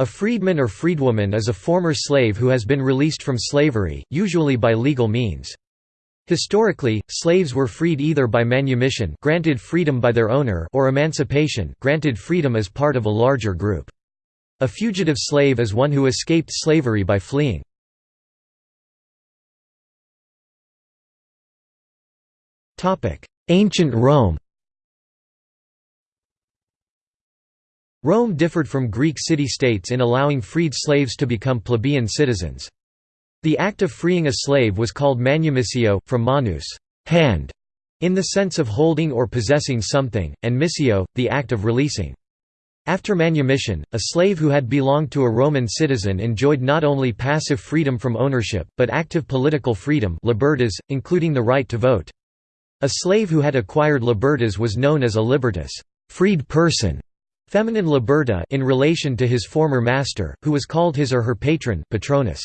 A freedman or freedwoman is a former slave who has been released from slavery, usually by legal means. Historically, slaves were freed either by manumission granted freedom by their owner or emancipation granted freedom as part of a larger group. A fugitive slave is one who escaped slavery by fleeing. Ancient Rome Rome differed from Greek city-states in allowing freed slaves to become plebeian citizens. The act of freeing a slave was called manumissio, from manus hand", in the sense of holding or possessing something, and missio, the act of releasing. After manumission, a slave who had belonged to a Roman citizen enjoyed not only passive freedom from ownership, but active political freedom libertas, including the right to vote. A slave who had acquired libertas was known as a libertus freed person", feminine liberta in relation to his former master, who was called his or her patron patronus.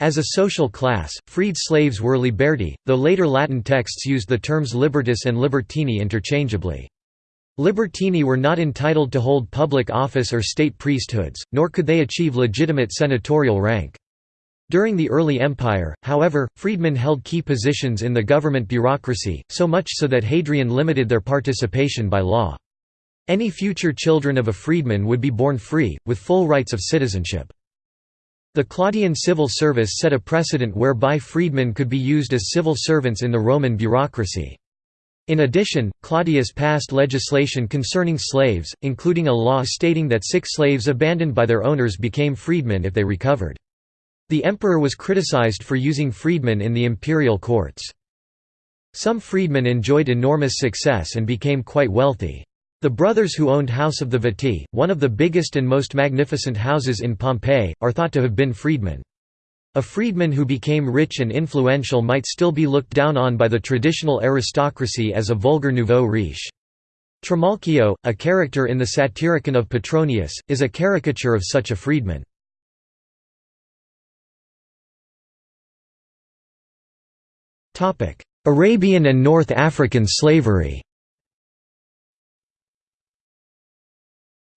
As a social class, freed slaves were liberti, though later Latin texts used the terms libertus and libertini interchangeably. Libertini were not entitled to hold public office or state priesthoods, nor could they achieve legitimate senatorial rank. During the early empire, however, freedmen held key positions in the government bureaucracy, so much so that Hadrian limited their participation by law. Any future children of a freedman would be born free, with full rights of citizenship. The Claudian civil service set a precedent whereby freedmen could be used as civil servants in the Roman bureaucracy. In addition, Claudius passed legislation concerning slaves, including a law stating that sick slaves abandoned by their owners became freedmen if they recovered. The emperor was criticized for using freedmen in the imperial courts. Some freedmen enjoyed enormous success and became quite wealthy. The brothers who owned House of the Vettii, one of the biggest and most magnificent houses in Pompeii, are thought to have been freedmen. A freedman who became rich and influential might still be looked down on by the traditional aristocracy as a vulgar nouveau riche. Trimalchio, a character in the Satyricon of Petronius, is a caricature of such a freedman. Arabian and North African slavery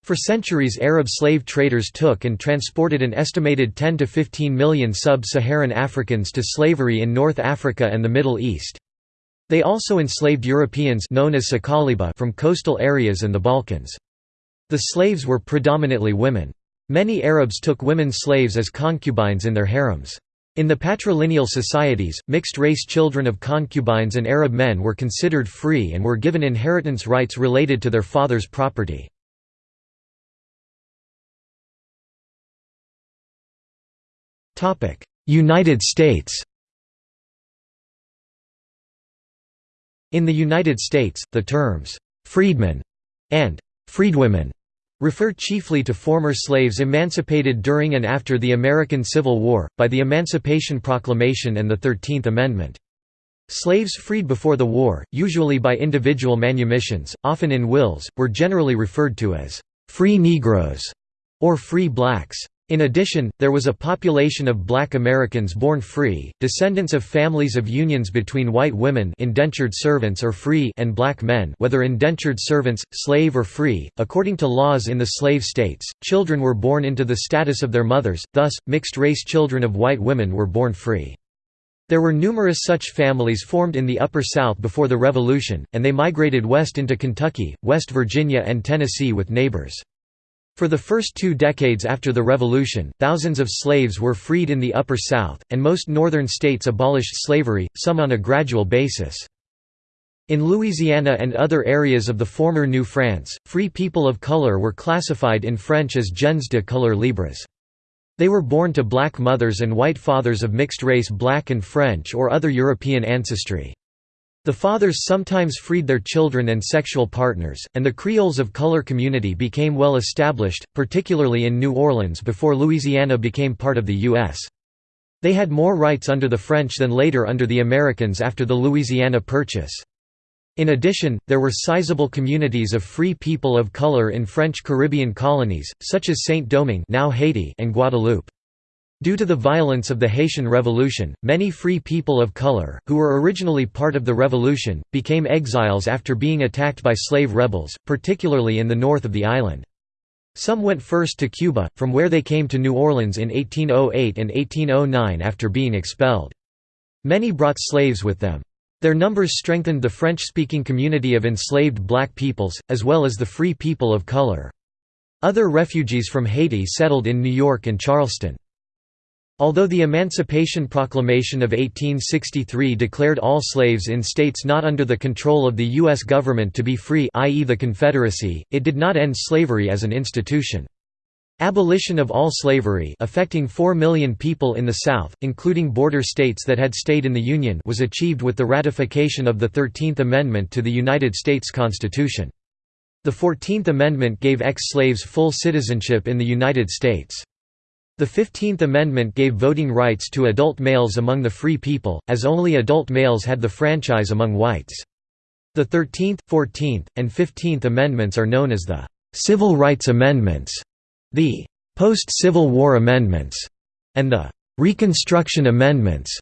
For centuries Arab slave traders took and transported an estimated 10 to 15 million sub-Saharan Africans to slavery in North Africa and the Middle East. They also enslaved Europeans known as Sakaliba from coastal areas and the Balkans. The slaves were predominantly women. Many Arabs took women slaves as concubines in their harems. In the patrilineal societies, mixed-race children of concubines and Arab men were considered free and were given inheritance rights related to their father's property. United States In the United States, the terms, "'freedmen' and "'freedwomen' refer chiefly to former slaves emancipated during and after the American Civil War, by the Emancipation Proclamation and the Thirteenth Amendment. Slaves freed before the war, usually by individual manumissions, often in wills, were generally referred to as "'free Negroes' or "'free blacks'. In addition, there was a population of black Americans born free, descendants of families of unions between white women indentured servants or free and black men whether indentured servants, slave or free. According to laws in the slave states, children were born into the status of their mothers, thus, mixed-race children of white women were born free. There were numerous such families formed in the Upper South before the Revolution, and they migrated west into Kentucky, West Virginia and Tennessee with neighbors. For the first two decades after the Revolution, thousands of slaves were freed in the Upper South, and most northern states abolished slavery, some on a gradual basis. In Louisiana and other areas of the former New France, free people of color were classified in French as gens de couleur libres. They were born to black mothers and white fathers of mixed race black and French or other European ancestry. The fathers sometimes freed their children and sexual partners, and the Creoles of color community became well established, particularly in New Orleans before Louisiana became part of the U.S. They had more rights under the French than later under the Americans after the Louisiana Purchase. In addition, there were sizable communities of free people of color in French Caribbean colonies, such as Saint-Domingue and Guadeloupe. Due to the violence of the Haitian Revolution, many free people of color, who were originally part of the revolution, became exiles after being attacked by slave rebels, particularly in the north of the island. Some went first to Cuba, from where they came to New Orleans in 1808 and 1809 after being expelled. Many brought slaves with them. Their numbers strengthened the French-speaking community of enslaved black peoples, as well as the free people of color. Other refugees from Haiti settled in New York and Charleston. Although the Emancipation Proclamation of 1863 declared all slaves in states not under the control of the U.S. government to be free i.e. the Confederacy, it did not end slavery as an institution. Abolition of all slavery affecting 4 million people in the South, including border states that had stayed in the Union was achieved with the ratification of the Thirteenth Amendment to the United States Constitution. The Fourteenth Amendment gave ex-slaves full citizenship in the United States. The Fifteenth Amendment gave voting rights to adult males among the free people, as only adult males had the franchise among whites. The Thirteenth, Fourteenth, and Fifteenth Amendments are known as the «Civil Rights Amendments» The post-Civil War amendments and the Reconstruction Amendments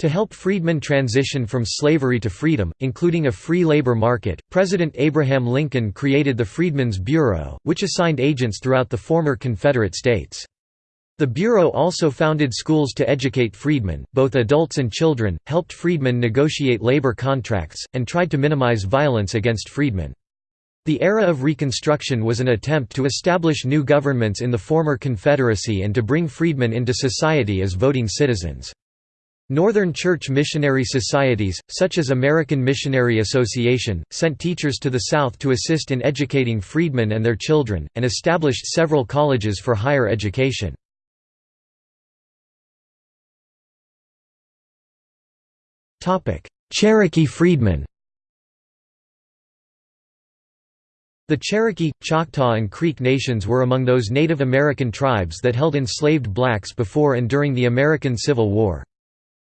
to help freedmen transition from slavery to freedom, including a free labor market, President Abraham Lincoln created the Freedmen's Bureau, which assigned agents throughout the former Confederate states. The Bureau also founded schools to educate freedmen, both adults and children, helped freedmen negotiate labor contracts, and tried to minimize violence against freedmen. The era of Reconstruction was an attempt to establish new governments in the former Confederacy and to bring freedmen into society as voting citizens. Northern Church missionary societies, such as American Missionary Association, sent teachers to the South to assist in educating freedmen and their children, and established several colleges for higher education. Cherokee freedmen The Cherokee, Choctaw and Creek nations were among those Native American tribes that held enslaved blacks before and during the American Civil War.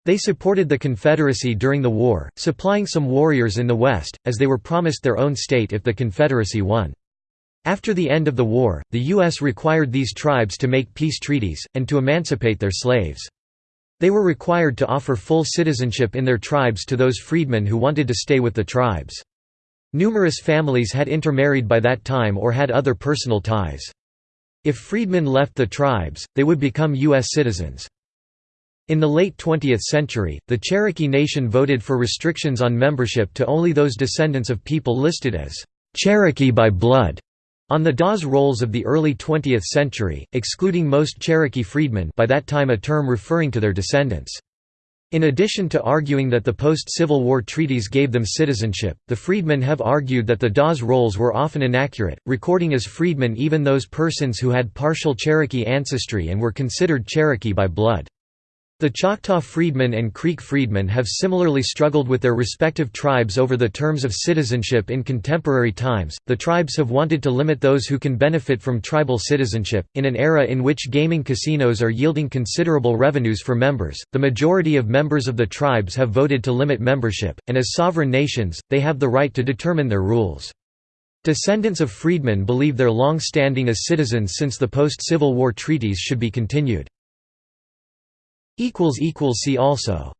They supported the Confederacy during the war, supplying some warriors in the West, as they were promised their own state if the Confederacy won. After the end of the war, the U.S. required these tribes to make peace treaties, and to emancipate their slaves. They were required to offer full citizenship in their tribes to those freedmen who wanted to stay with the tribes. Numerous families had intermarried by that time or had other personal ties. If freedmen left the tribes, they would become U.S. citizens. In the late 20th century, the Cherokee Nation voted for restrictions on membership to only those descendants of people listed as Cherokee by blood on the Dawes rolls of the early 20th century, excluding most Cherokee freedmen by that time a term referring to their descendants. In addition to arguing that the post-Civil War treaties gave them citizenship, the freedmen have argued that the Dawes rolls were often inaccurate, recording as freedmen even those persons who had partial Cherokee ancestry and were considered Cherokee by blood. The Choctaw freedmen and Creek freedmen have similarly struggled with their respective tribes over the terms of citizenship in contemporary times. The tribes have wanted to limit those who can benefit from tribal citizenship. In an era in which gaming casinos are yielding considerable revenues for members, the majority of members of the tribes have voted to limit membership, and as sovereign nations, they have the right to determine their rules. Descendants of freedmen believe their long standing as citizens since the post-Civil War treaties should be continued. See also